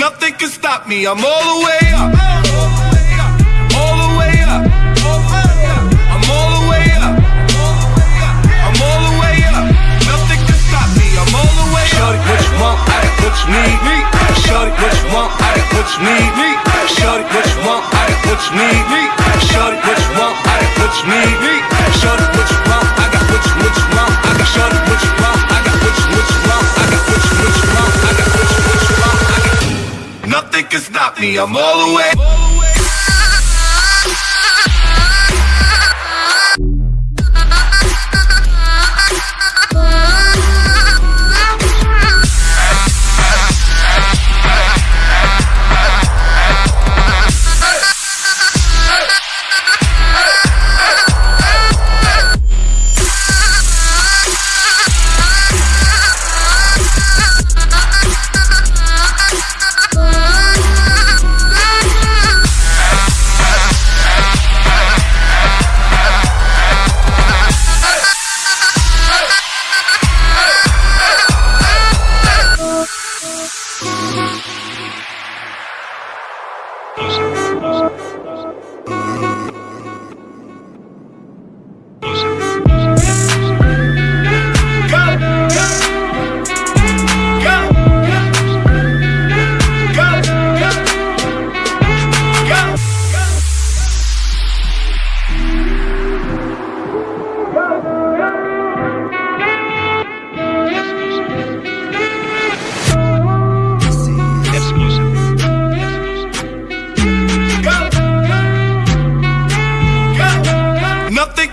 Nothing can stop me, I'm all the way up. Shorty, what you want? I got what you need. Shorty, what you want? I got what you need. Shorty, what you can stop me, I'm all the way.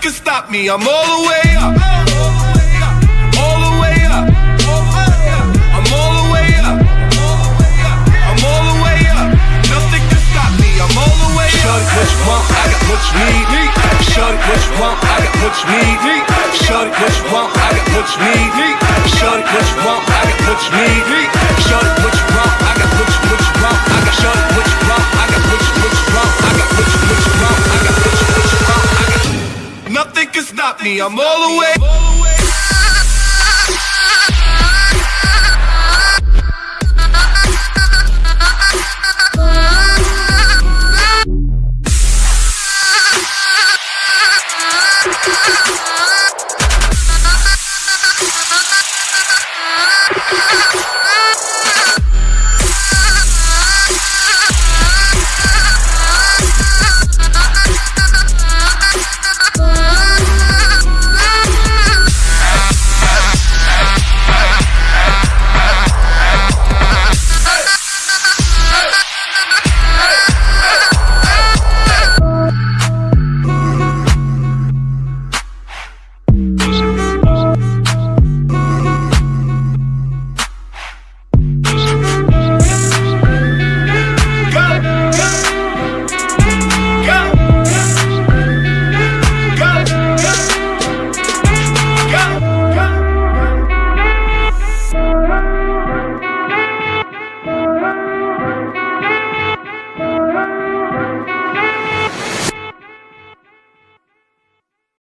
Can stop me, I'm all the way up. All the way up. I'm all the way up. I'm all the way up. Nothing can stop me, I'm all the way up. Shorty, what you want? I got what you need. Shorty, what you want? I got what you need. Shorty, what you want? I got what you need. Shorty, what you want? I got what you need. Shorty, what you want? I got what you what you want. I got me, I'm all the way.